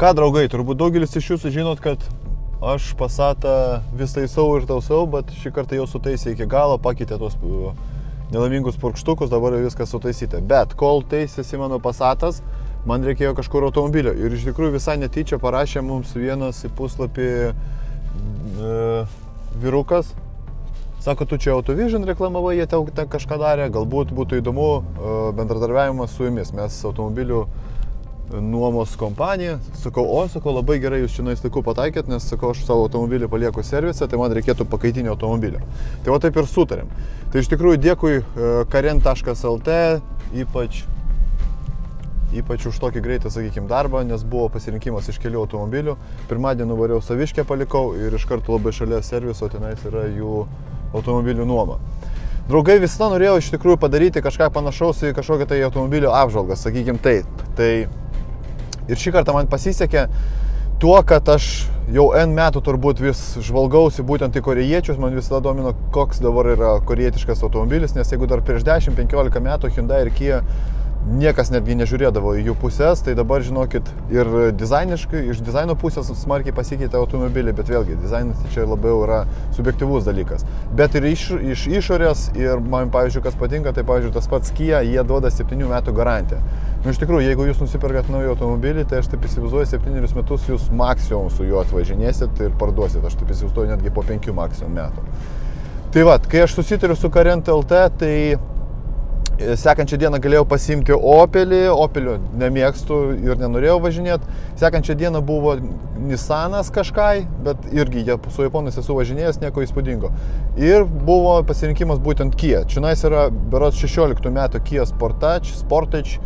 Ką draugai, turbūt daugelis iš jūsų žinot, kad aš pasatą vis taisau ir tausau, bet šį kartą jau sutaisė iki galo, pakeitė tos uh, nelaimingus purkštukus, dabar viskas sutaisyta. Bet kol taisėsi mano pasatas, man reikėjo kažkur automobilio. Ir iš tikrųjų visai netyčia parašė mums vienas į puslapį uh, vyrukas. Sako, tu čia Autovision reklamavai, jie ten kažką darė, galbūt būtų įdomu uh, bendradarbiavimas su jumis. Mes automobilių nuomos kompanija. Sakau, o, sakau, labai gerai jūs čia laiku pataikėt, nes, sakau, aš savo automobilį palieku servise, tai man reikėtų pakaitinio automobilio. Tai va taip ir sutarėm. Tai iš tikrųjų dėkui e, karen.lt, ypač, ypač už tokį greitą, sakykime, darbą, nes buvo pasirinkimas iš kelių automobilių. Pirmadienį nuvariau saviškę palikau ir iš karto labai šalia serviso tenais yra jų automobilių nuoma. Draugai visada norėjau iš tikrųjų padaryti kažką panašaus į kažkokią tai automobilio apžvalgą, sakykime taip. Tai Ir šį kartą man pasisekė tuo, kad aš jau N metų turbūt vis žvalgausi būtent į korejiečius, man visada domino, koks dabar yra korejietiškas automobilis, nes jeigu dar prieš 10-15 metų Hyundai ir Kia niekas netgi nežiūrėdavo į jų pusės, tai dabar žinokit ir dizainiškai, iš dizaino pusės smarkiai pasikeitė automobiliai, bet vėlgi dizainas tai čia labiau yra subjektivus dalykas. Bet ir iš, iš išorės ir man, pavyzdžiui, kas patinka, tai pavyzdžiui, tas pats Kia, jie duoda 7 metų garantiją. Nu, iš tikrųjų, jeigu jūs nusipirkat naują automobilį, tai aš taip įsivaizduoju, 7 metus jūs maksimum su juo atvažinėsit ir parduosit, aš taip įsivaizduoju netgi po 5 maksimum metų. Tai vad, kai aš susitariu su Karent LT, tai Sekančią dieną galėjau pasimti Opelį, Opelio nemėgstu ir nenorėjau važinėti. Sekančią dieną buvo Nissanas kažkai, bet irgi su japonais esu važinėjęs, nieko įspūdingo. Ir buvo pasirinkimas būtent Kia. Čia yra berots 16 metų Kia Sportage, Sportage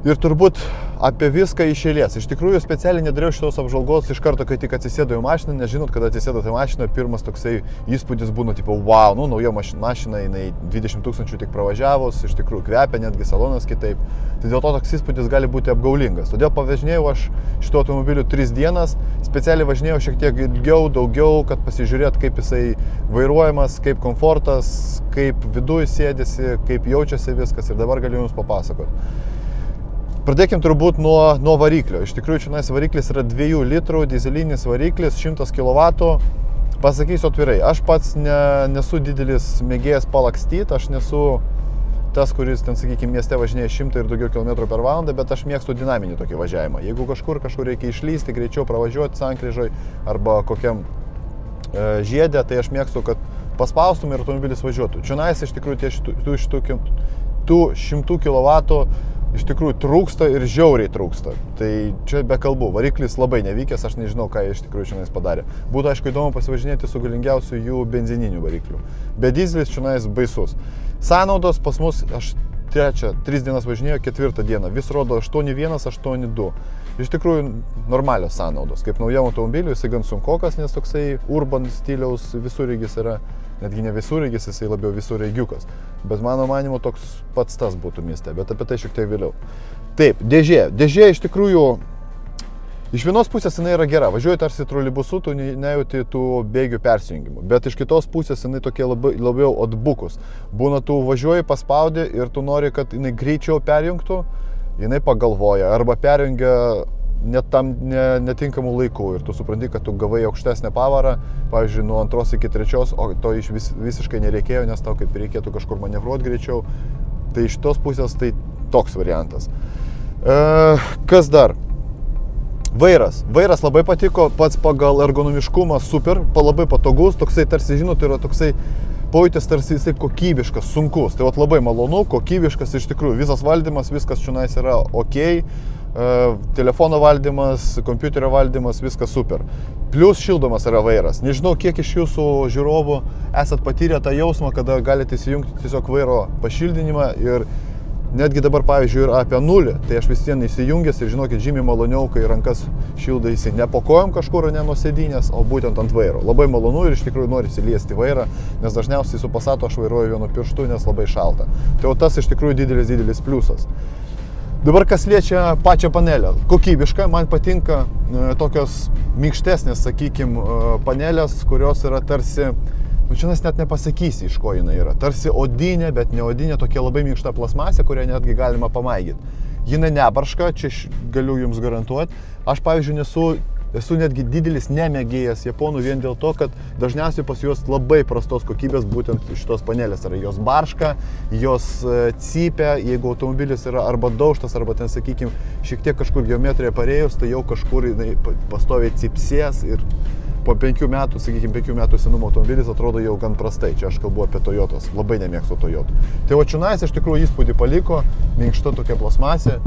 Ir turbūt apie viską iš eilės. Iš tikrųjų, specialiai nedariau šitos apžvalgos iš karto, kai tik atsisėdau į mašiną, nes žinot, kada atsisėdate į mašiną, pirmas toksai įspūdis būna, tipo, wow, nu, nauja mašina, mašina, jinai 20 tūkstančių tik pravažiavus, iš tikrųjų kvepia, netgi salonas kitaip. Tai dėl to toks įspūdis gali būti apgaulingas. Todėl pavažinėjau aš šito automobiliu 3 dienas, specialiai važinėjau šiek tiek ilgiau, daugiau, kad pasižiūrėt, kaip jisai vairuojamas, kaip komfortas, kaip viduje sėdėsi, kaip jaučiasi viskas ir dabar galiu Jums papasakoti. Pradėkim turbūt nuo, nuo variklio. Iš tikrųjų, čia variklis yra 2 litrų, dizelinis variklis, 100 kW. Pasakysiu atvirai, aš pats ne, nesu didelis mėgėjas palakstyti, aš nesu tas, kuris ten, sakykime, mieste važinėja 100 ir daugiau km per valandą, bet aš mėgstu dinaminį tokį važiavimą. Jeigu kažkur, kažkur reikia išlysti, greičiau pravažiuoti sankryžoj arba kokiam e, žiedė, tai aš mėgstu, kad paspaustum ir automobilis važiuotų. Čia nais iš tikrųjų tie šitų, šitų, tų 100 kW iš tikrųjų trūksta ir žiauriai trūksta. Tai čia be kalbų, variklis labai nevykęs, aš nežinau, ką jie iš tikrųjų šiandien padarė. Būtų aišku įdomu pasivažinėti su galingiausiu jų benzininiu varikliu. Bet dizelis šiandien baisus. Sąnaudos pas mus, aš trečią, tris dienas važinėjau, ketvirtą dieną, vis rodo 8.1, 8.2. Iš tikrųjų normalios sąnaudos. Kaip naujam automobiliui jisai gan sunkokas, nes toksai urban stiliaus visurygis yra netgi ne visureigis, jisai labiau visureigiukas. Bet mano manimo toks pats tas būtų mieste, bet apie tai šiek tiek vėliau. Taip, dėžė. Dėžė iš tikrųjų Iš vienos pusės jinai yra gera, važiuoji tarsi troleibusu, tu nejauti tų bėgių persijungimų, bet iš kitos pusės jinai tokie labai, labiau atbukus. Būna, tu važiuoji, paspaudi ir tu nori, kad jinai greičiau perjungtų, jinai pagalvoja arba perjungia net tam ne, netinkamų laikų ir tu supranti, kad tu gavai aukštesnę pavarą, pavyzdžiui, nuo antros iki trečios, o to iš vis, visiškai nereikėjo, nes tau kaip reikėtų kažkur manevruoti greičiau. Tai iš tos pusės tai toks variantas. E, kas dar? Vairas. Vairas labai patiko, pats pagal ergonomiškumą super, labai patogus, toksai tarsi, žinot, yra toksai pojūtis tarsi jisai kokybiškas, sunkus. Tai vat labai malonu, kokybiškas iš tikrųjų. Visas valdymas, viskas čionais yra ok telefono valdymas, kompiuterio valdymas, viskas super. Plius šildomas yra vairas. Nežinau, kiek iš jūsų žiūrovų esat patyrę tą jausmą, kada galite įsijungti tiesiog vairo pašildinimą ir netgi dabar, pavyzdžiui, yra apie nulį, tai aš vis vien įsijungęs ir žinokit, žymiai maloniau, kai rankas šildaisi ne po kojom kažkur, ne nuo sėdynės, o būtent ant vairo. Labai malonu ir iš tikrųjų nori įsiliesti vairą, nes dažniausiai su pasato aš vairuoju vienu pirštu, nes labai šalta. Tai o tas iš tikrųjų didelis, didelis pliusas. Dabar kas liečia pačią panelę. Kokybiška, man patinka e, tokios minkštesnės, sakykime, panelės, kurios yra tarsi, nu čia net nepasakysi, iš ko jinai yra. Tarsi odinė, bet ne odinė, tokia labai minkšta plasmasė, kurią netgi galima pamaigyti. jinai nebarška, čia galiu jums garantuoti. Aš, pavyzdžiui, nesu esu netgi didelis nemėgėjas japonų vien dėl to, kad dažniausiai pas juos labai prastos kokybės būtent šitos panelės yra. Jos barška, jos e, cypia, jeigu automobilis yra arba daužtas, arba ten, sakykime, šiek tiek kažkur geometrija parėjus, tai jau kažkur jinai pastoviai cypsės ir po penkių metų, sakykime, penkių metų senumo automobilis atrodo jau gan prastai. Čia aš kalbu apie Toyotos, labai nemėgstu Toyotų. Tai o Čionais iš tikrųjų įspūdį paliko, minkšta tokia plasmasė,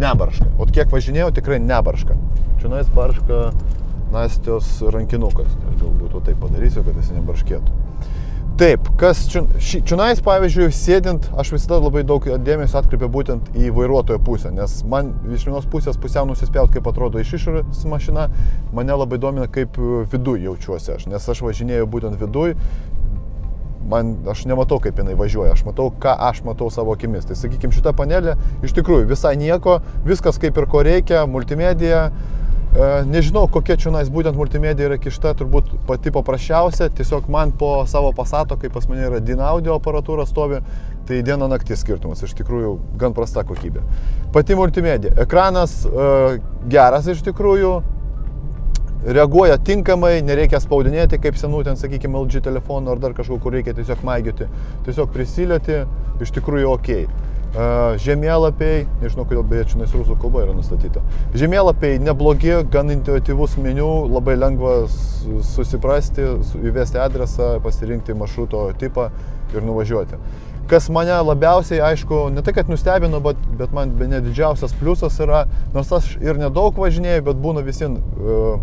nebarška. O kiek važinėjau, tikrai nebarška. Čionais barška Nastios rankinukas. Tai galbūt taip padarysiu, kad jis nebarškėtų. Taip, kas čionais, pavyzdžiui, sėdint, aš visada labai daug dėmesio atkreipiu būtent į vairuotojo pusę, nes man iš vienos pusės pusiau nusispjaut, kaip atrodo iš išorės mašina, mane labai domina, kaip viduje jaučiuosi aš, nes aš važinėjau būtent viduje man, aš nematau, kaip jinai važiuoja, aš matau, ką aš matau savo akimis. Tai sakykime, šita panelė iš tikrųjų visai nieko, viskas kaip ir ko reikia, multimedija. E, nežinau, kokia čia nais būtent multimedija yra kišta, turbūt pati paprasčiausia, tiesiog man po savo pasato, kaip pas mane yra DIN audio aparatūra stovi, tai diena naktis skirtumas, iš tikrųjų gan prasta kokybė. Pati multimedija. Ekranas e, geras iš tikrųjų, reaguoja tinkamai, nereikia spaudinėti kaip senų ten, sakykime, LG telefonų ar dar kažkur, kur reikia tiesiog maigioti. Tiesiog prisilieti, iš tikrųjų ok. Žemėlapiai, nežinau kodėl beje čia nes rusų kalba yra nustatyta. Žemėlapiai neblogi, gan intuityvus meniu, labai lengva susiprasti, įvesti adresą, pasirinkti maršruto tipą ir nuvažiuoti. Kas mane labiausiai, aišku, ne tai, kad nustebino, bet, bet man ne didžiausias pliusas yra, nors aš ir nedaug važinėjau, bet būna visi uh,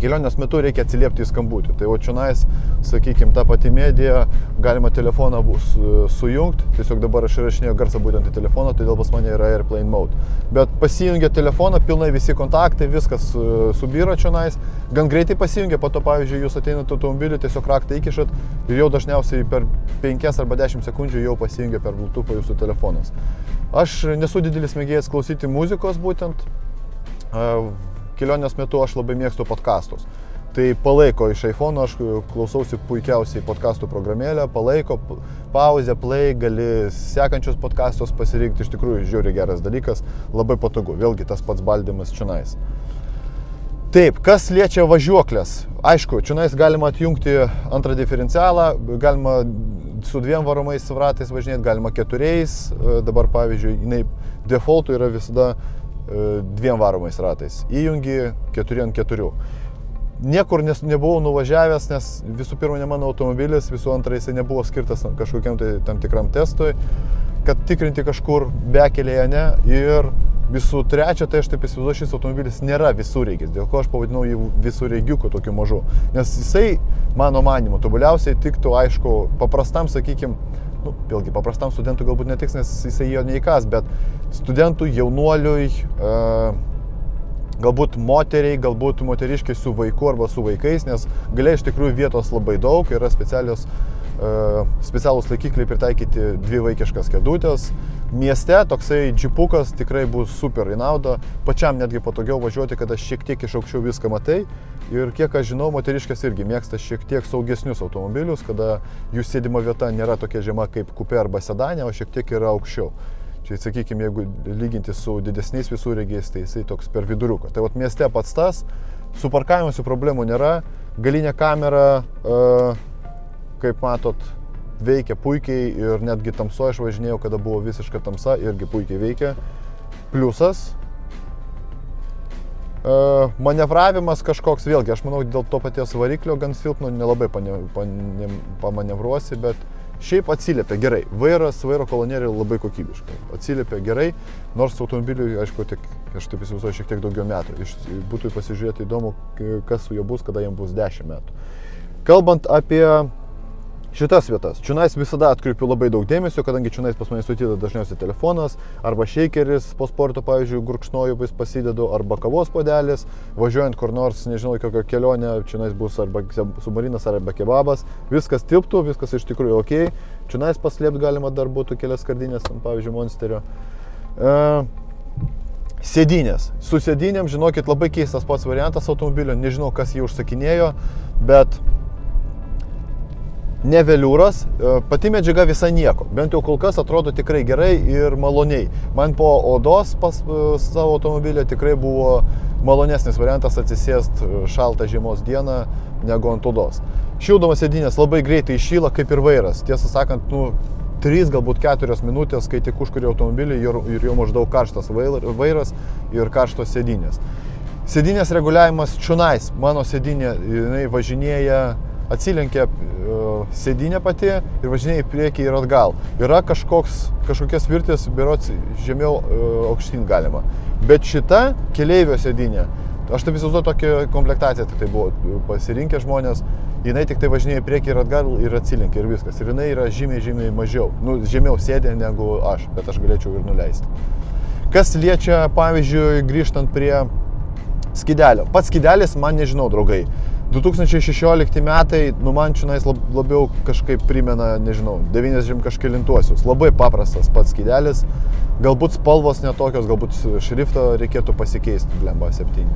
kelionės metu reikia atsiliepti į skambutį. Tai o čionais, sakykime, ta pati medija, galima telefoną bus sujungti, tiesiog dabar aš įrašinėjau garsą būtent į telefoną, todėl pas mane yra Airplane Mode. Bet pasijungia telefoną, pilnai visi kontaktai, viskas subyra čionais, gan greitai pasijungia, po to, pavyzdžiui, jūs ateinate automobilį, tiesiog raktą įkišat ir jau dažniausiai per 5 arba 10 sekundžių jau pasijungia per Bluetooth jūsų telefonas. Aš nesu didelis mėgėjas klausyti muzikos būtent kelionės metu aš labai mėgstu podkastus. Tai palaiko iš iPhone, aš klausausi puikiausiai podkastų programėlę, palaiko, pauzę, play, gali sekančius podkastus pasirinkti, iš tikrųjų žiūri geras dalykas, labai patogu, vėlgi tas pats baldymas čionais. Taip, kas liečia važiuoklės, aišku, čionais galima atjungti antrą diferencialą, galima su dviem varomais ratais važinėti, galima keturiais, dabar pavyzdžiui, jinai defaultų yra visada E, dviem varomais ratais. Įjungi 4 ant 4. Niekur nes, nebuvau nuvažiavęs, nes visų pirma ne mano automobilis, visų antra jisai nebuvo skirtas kažkokiam tai tam tikram testui, kad tikrinti kažkur bekelėje ne. Ir visų trečia, tai aš taip įsivaizduoju, šis automobilis nėra visureigis, dėl ko aš pavadinau jį visureigiuku tokiu mažu. Nes jisai, mano manimu, tobuliausiai tiktų, aišku, paprastam, sakykime, nu, vėlgi paprastam studentui galbūt netiks, nes jisai jo neįkas, bet studentui, jaunuoliui, e, galbūt moteriai, galbūt moteriškiai su vaiku arba su vaikais, nes galia iš tikrųjų vietos labai daug, yra specialios specialūs laikikliai pritaikyti dvi vaikiškas kėdutės. Mieste toksai džipukas tikrai bus super į naudą, pačiam netgi patogiau važiuoti, kada šiek tiek iš aukščiau viską matai Ir kiek aš žinau, moteriškės irgi mėgsta šiek tiek saugesnius automobilius, kada jų sėdimo vieta nėra tokia žema kaip kupė arba sedanė, o šiek tiek yra aukščiau. Čia, sakykime, jeigu lyginti su didesniais visureigiais, tai jisai toks per viduriuką. Tai vat mieste pats tas, su parkavimu problemų nėra, galinė kamera, e, kaip matot, veikia puikiai ir netgi tamsoje aš važinėjau, kada buvo visiška tamsa, irgi puikiai veikia. Pliusas, E, manevravimas kažkoks, vėlgi, aš manau, dėl to paties variklio gan silpno nelabai pane, pane, pamanevruosi, bet šiaip atsiliepia gerai. Vairas, vairo kolonėlė labai kokybiškai. Atsiliepia gerai, nors automobiliui, aišku, tik, aš taip įsivaizduoju, šiek tiek daugiau metų. Iš, būtų pasižiūrėti įdomu, kas su juo bus, kada jam bus 10 metų. Kalbant apie šitas vietas. Čiunais visada atkreipiu labai daug dėmesio, kadangi čiunais pas mane sutyda dažniausiai telefonas, arba šeikeris po sporto, pavyzdžiui, gurkšnoju vis pasidedu, arba kavos podelis, važiuojant kur nors, nežinau, kokią kelionę, čiunais bus arba submarinas, arba kebabas, viskas tilptų, viskas iš tikrųjų ok, čiunais paslėpti galima dar būtų kelias skardinės, pavyzdžiui, monsterio. Uh, Sėdynės. Su sėdynėm, žinokit, labai keistas pats variantas automobilio, nežinau, kas jį užsakinėjo, bet ne veliūras, e, pati medžiaga visa nieko. Bent jau kol kas atrodo tikrai gerai ir maloniai. Man po odos pas e, savo automobilį tikrai buvo malonesnis variantas atsisėst e, šaltą žiemos dieną negu ant odos. Šildomas sėdinės labai greitai iššyla kaip ir vairas. Tiesą sakant, nu, 3, galbūt 4 minutės, kai tik užkuri automobilį ir jau maždaug karštas vairas ir karštos sėdinės. Sėdinės reguliavimas čiunais, mano sėdinė, jinai važinėja atsilenkia e, sėdinė pati ir važinėja į priekį ir atgal. Yra kažkoks, kažkokias virtis, berots žemiau e, aukštyn galima. Bet šita keleivio sėdinė, aš taip įsivaizduoju tokią komplektaciją, tik tai buvo pasirinkę žmonės, jinai tik tai važinėja į priekį ir atgal ir atsilenkia ir viskas. Ir jinai yra žymiai, žymiai mažiau, nu, žemiau sėdė negu aš, bet aš galėčiau ir nuleisti. Kas liečia, pavyzdžiui, grįžtant prie skidelio. Pats skidelis man nežinau, draugai. 2016 metai, nu man čionais labiau kažkaip primena, nežinau, 90 kažkėlintuosius. Labai paprastas pats skydelis, galbūt spalvos netokios, galbūt šriftą reikėtų pasikeisti, blemba 7.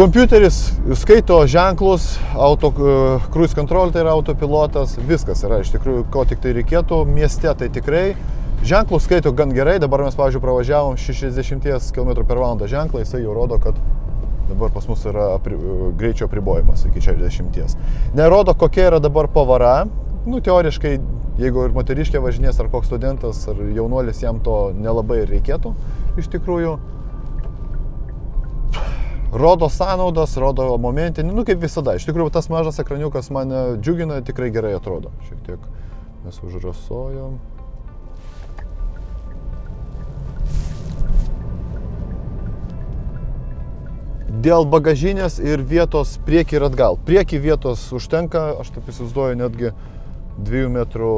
Kompiuteris skaito ženklus, auto, cruise control tai yra autopilotas, viskas yra iš tikrųjų, ko tik tai reikėtų. Mieste tai tikrai ženklus skaito gan gerai, dabar mes, pavyzdžiui, pravažiavom 60 km per valandą ženklą, jisai jau rodo, kad Dabar pas mus yra apri, greičio apribojimas iki 60. Nerodo, kokia yra dabar pavara. Nu, teoriškai, jeigu ir moteriškė važinės, ar koks studentas, ar jaunuolis, jam to nelabai reikėtų iš tikrųjų. Rodo sąnaudas, rodo momentinį, nu kaip visada. Iš tikrųjų, tas mažas ekraniukas mane džiugina, tikrai gerai atrodo. Šiek tiek mes užrasojom. Dėl bagažinės ir vietos prieki ir atgal. Prieki vietos užtenka, aš taip įsivaizduoju, netgi 2 metrų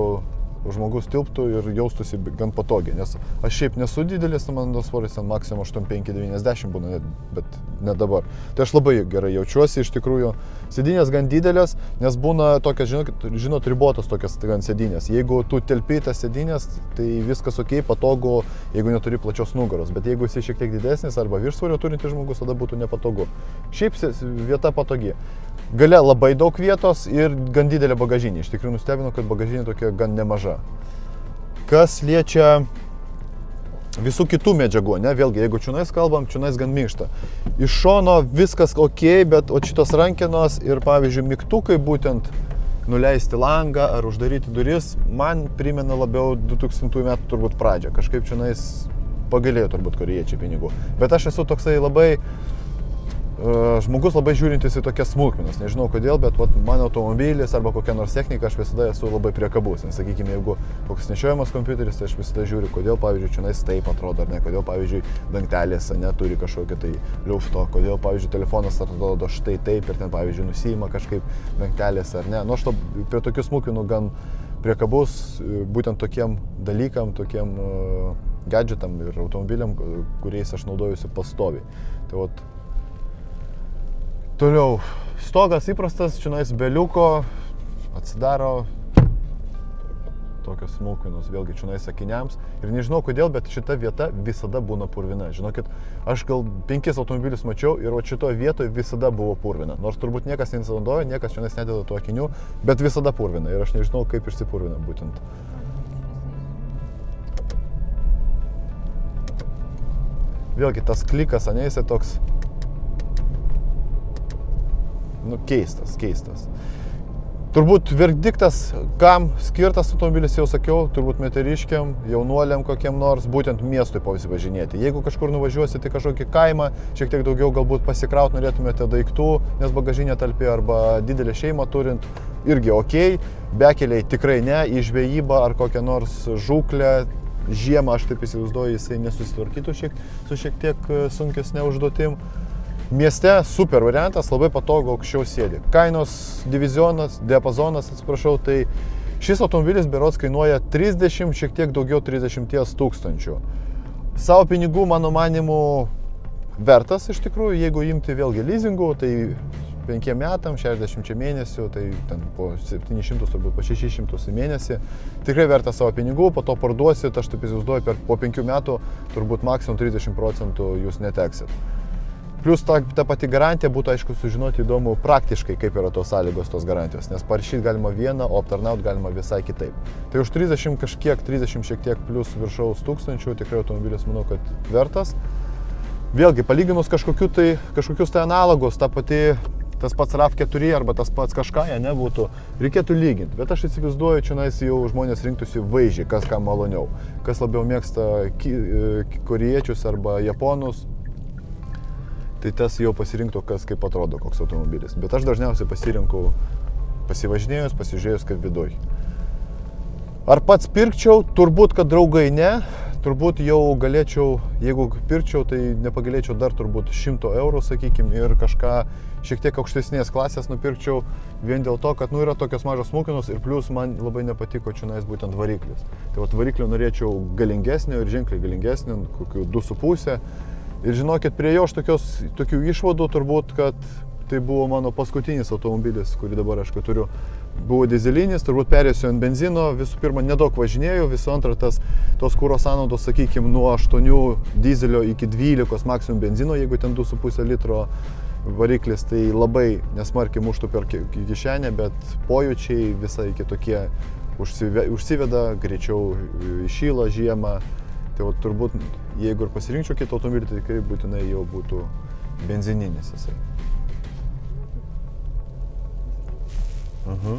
žmogus tilptų ir jaustųsi gan patogiai, nes aš šiaip nesu didelis, mano svoris ten maksimum 85-90 būna, bet ne dabar. Tai aš labai gerai jaučiuosi, iš tikrųjų, sėdinės gan didelės, nes būna tokios, žinot, žinot ribotos tokios gan sėdinės. Jeigu tu telpi tas sėdinės, tai viskas ok, patogu, jeigu neturi plačios nugaros, bet jeigu esi šiek tiek didesnis arba viršsvorio turintis žmogus, tada būtų nepatogu. Šiaip vieta patogi. Gale labai daug vietos ir gan didelė bagažinė. Iš tikrųjų nustebino, kad bagažinė tokia gan nemaža. Kas liečia visų kitų medžiagų, ne, vėlgi, jeigu čiunais kalbam, čiunais gan minkšta. Iš šono viskas ok, bet o šitos rankenos ir, pavyzdžiui, mygtukai būtent nuleisti langą ar uždaryti duris, man primena labiau 2000 metų turbūt pradžią. Kažkaip čiunais pagalėjo turbūt koriečiai pinigų. Bet aš esu toksai labai žmogus labai žiūrintis į tokias smulkmenas. Nežinau kodėl, bet vat, mano automobilis arba kokia nors technika, aš visada esu labai priekabus. Nes, sakykime, jeigu koks nešiojamas kompiuteris, tai aš visada žiūriu, kodėl, pavyzdžiui, čionais taip atrodo, ar ne, kodėl, pavyzdžiui, dangtelės neturi kažkokio tai liufto, kodėl, pavyzdžiui, telefonas atrodo štai taip ir ten, pavyzdžiui, nusima kažkaip dangtelės ar ne. Nu, aš to prie tokių smulkmenų gan priekabus būtent tokiem dalykam, tokiem uh, gadgetam ir automobiliam, kuriais aš naudojusi pastoviai. Tai vat, Toliau, stogas įprastas, čionais beliuko, atsidaro tokios smulkmenos, vėlgi čionais sakiniams. Ir nežinau kodėl, bet šita vieta visada būna purvina. Žinokit, aš gal penkis automobilius mačiau ir o šitoje vietoje visada buvo purvina. Nors turbūt niekas nesinaudoja, niekas čionais nededa tų akinių, bet visada purvina. Ir aš nežinau, kaip išsipurvina būtent. Vėlgi tas klikas, ane, jisai toks nu, keistas, keistas. Turbūt verdiktas, kam skirtas automobilis, jau sakiau, turbūt meteriškiam, jaunuoliam kokiem nors, būtent miestui pasivažinėti. Jeigu kažkur nuvažiuosite į kažkokį kaimą, šiek tiek daugiau galbūt pasikraut norėtumėte daiktų, nes bagažinė talpi arba didelę šeimą turint, irgi ok, bekeliai tikrai ne, į žvejybą ar kokią nors žūklę, žiemą aš taip įsivaizduoju, jisai nesusitvarkytų šiek, su šiek tiek sunkesnė užduotim. Mieste super variantas, labai patogu aukščiau sėdi. Kainos divizionas, diapazonas, atsiprašau, tai šis automobilis berots kainuoja 30, šiek tiek daugiau 30 tūkstančių. Savo pinigų, mano manimu, vertas iš tikrųjų, jeigu imti vėlgi leasingų, tai 5 metam, 60 mėnesių, tai ten po 700, turbūt po 600 į mėnesį. Tikrai verta savo pinigų, po to parduosit, aš taip įsivaizduoju, per, po 5 metų turbūt maksimum 30 procentų jūs neteksit. Plus ta, ta pati garantija būtų aišku sužinoti įdomu praktiškai, kaip yra tos sąlygos tos garantijos, nes parašyti galima vieną, o aptarnauti galima visai kitaip. Tai už 30 kažkiek, 30 šiek tiek plus viršaus tūkstančių tikrai automobilis manau, kad vertas. Vėlgi, palyginus kažkokiu tai, kažkokius tai analogus, ta pati tas pats RAV4 arba tas pats kažką, jie nebūtų, reikėtų lyginti. Bet aš įsivaizduoju, čia nais jau žmonės rinktųsi vaizdžiai, kas kam maloniau. Kas labiau mėgsta koriečius arba japonus, tai tas jau pasirinktų, kas kaip atrodo koks automobilis. Bet aš dažniausiai pasirinku pasivažinėjus, pasižiūrėjus, kaip viduj. Ar pats pirkčiau? Turbūt, kad draugai ne. Turbūt jau galėčiau, jeigu pirkčiau, tai nepagalėčiau dar turbūt 100 eurų, sakykime, ir kažką šiek tiek aukštesnės klasės nupirkčiau vien dėl to, kad nu, yra tokios mažos smūkinos ir plus man labai nepatiko čia nais būtent variklis. Tai vat variklio norėčiau galingesnio ir ženkliai galingesnio, kokių 2,5 Ir žinokit, prie jo aš tokios, tokių išvadų turbūt, kad tai buvo mano paskutinis automobilis, kurį dabar aš turiu. Buvo dizelinis, turbūt perėsiu ant benzino, visų pirma, nedaug važinėjau, visų antra, tas, tos kūro sąnaudos, sakykime, nuo 8 dizelio iki 12 maksimum benzino, jeigu ten 2,5 litro variklis, tai labai nesmarkiai muštų per kišenę, bet pojūčiai visai kitokie užsiveda, greičiau išyla žiemą, Tai va, turbūt, jeigu ir pasirinkčiau kitą automobilį, tai tikrai būtinai jau būtų benzininis jisai. Aha.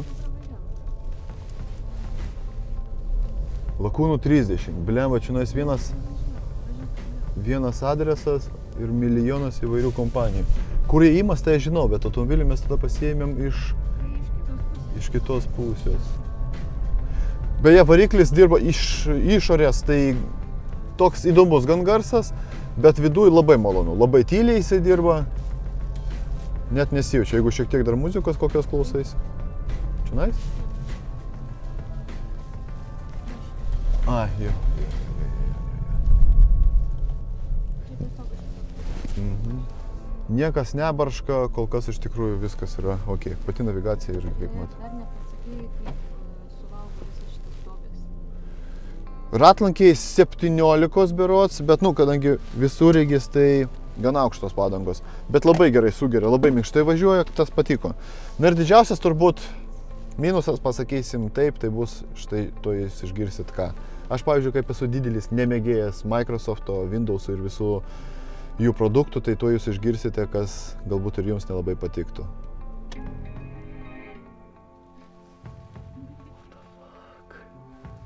Lakūnų 30. Blemba, čia nais vienas, vienas adresas ir milijonas įvairių kompanijų. Kur jie įmas, tai aš žinau, bet automobilį mes tada pasiėmėm iš, iš kitos pusės. Beje, variklis dirba iš išorės, tai toks įdomus gan garsas, bet viduje labai malonu, labai tyliai jisai dirba, net nesijaučia, jeigu šiek tiek dar muzikos kokios klausais. Čia nais? A, jo. Mhm. Niekas nebarška, kol kas iš tikrųjų viskas yra ok. Pati navigacija irgi kaip matai. Dar nepasakėjai, kaip Ratlankiai 17 berots, bet, nu, kadangi visureigis, tai gana aukštos padangos. Bet labai gerai sugeria, labai minkštai važiuoja, tas patiko. Na ir didžiausias turbūt minusas, pasakysim taip, tai bus štai to jūs išgirsit ką. Aš, pavyzdžiui, kaip esu didelis nemėgėjas Microsoft'o, Windows'ų ir visų jų produktų, tai to jūs išgirsite, kas galbūt ir jums nelabai patiktų.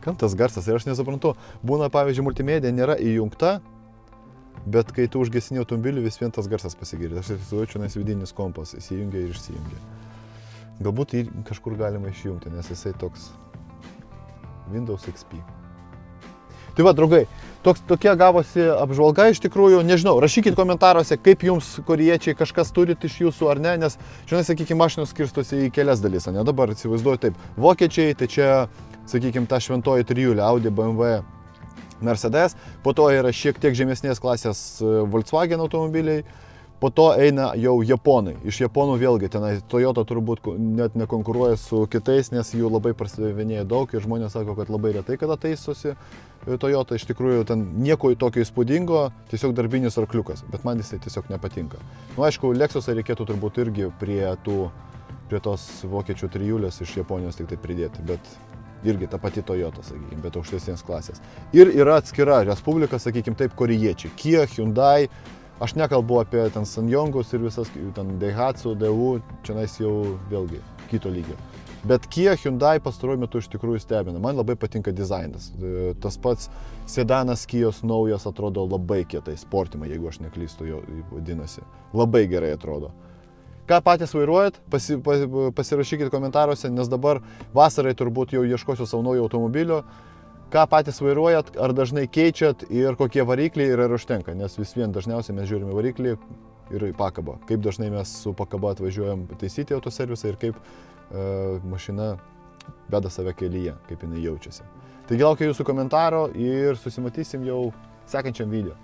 Kam tas garsas? Ir aš nesuprantu, būna, pavyzdžiui, multimedija nėra įjungta, bet kai tu užgesini automobilį, vis vien tas garsas pasigirdi. Aš įsivaizduoju, nes vidinis kompas įsijungia ir išsijungia. Galbūt jį kažkur galima išjungti, nes jisai toks Windows XP. Tai va, draugai, toks, tokia gavosi apžvalga iš tikrųjų, nežinau, rašykit komentaruose, kaip jums koriečiai kažkas turit iš jūsų ar ne, nes, žinai, sakykime, mašinos skirstosi į kelias dalis, ne, dabar įsivaizduoju taip, vokiečiai, tai čia, sakykime, ta šventoji trijulė, Audi, BMW, Mercedes, po to yra šiek tiek žemesnės klasės e, Volkswagen automobiliai, po to eina jau japonai. Iš japonų vėlgi tenai Toyota turbūt net nekonkuruoja su kitais, nes jų labai prasidavinėja daug ir žmonės sako, kad labai retai kada taisosi e, Toyota. Iš tikrųjų ten nieko tokio įspūdingo, tiesiog darbinis arkliukas, bet man jisai tiesiog nepatinka. Na, nu, aišku, Lexusą reikėtų turbūt irgi prie tų prie tos vokiečių trijulės iš Japonijos tik tai pridėti, bet irgi ta pati Toyota, sakykime, bet aukštesnės klasės. Ir yra atskira respublika, sakykime taip, korejiečiai. Kia, Hyundai, aš nekalbu apie ten Sanjongus ir visas, ten Daihatsu, DU, čia nais jau vėlgi kito lygio. Bet Kia, Hyundai pastaruoju metu iš tikrųjų stebina. Man labai patinka dizainas. E, Tas pats sedanas Kijos naujas atrodo labai kietai, sportima, jeigu aš neklystu, jo vadinasi. Labai gerai atrodo. Ką patys vairuojat, pasi, pa, pasirašykit komentaruose, nes dabar vasarai turbūt jau ieškosiu savo naujo automobilio. Ką patys vairuojat, ar dažnai keičiat ir kokie varikliai ir ar užtenka, nes vis vien dažniausiai mes žiūrime variklį ir pakabą. Kaip dažnai mes su pakaba atvažiuojam taisyti autoservisą ir kaip e, mašina veda save kelyje, kaip jinai jaučiasi. Taigi laukiu jūsų komentaro ir susimatysim jau sekančiam video.